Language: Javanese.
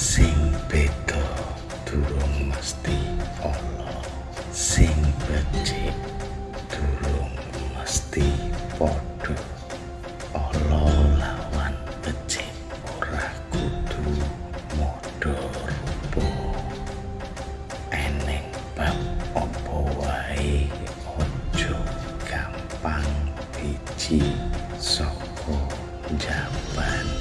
sing beda durung mesti ana. Sing becik durung mesti padha ala lawan becik ora kudu modho rupa eneng bab apa wae aja gampang biji saka jaban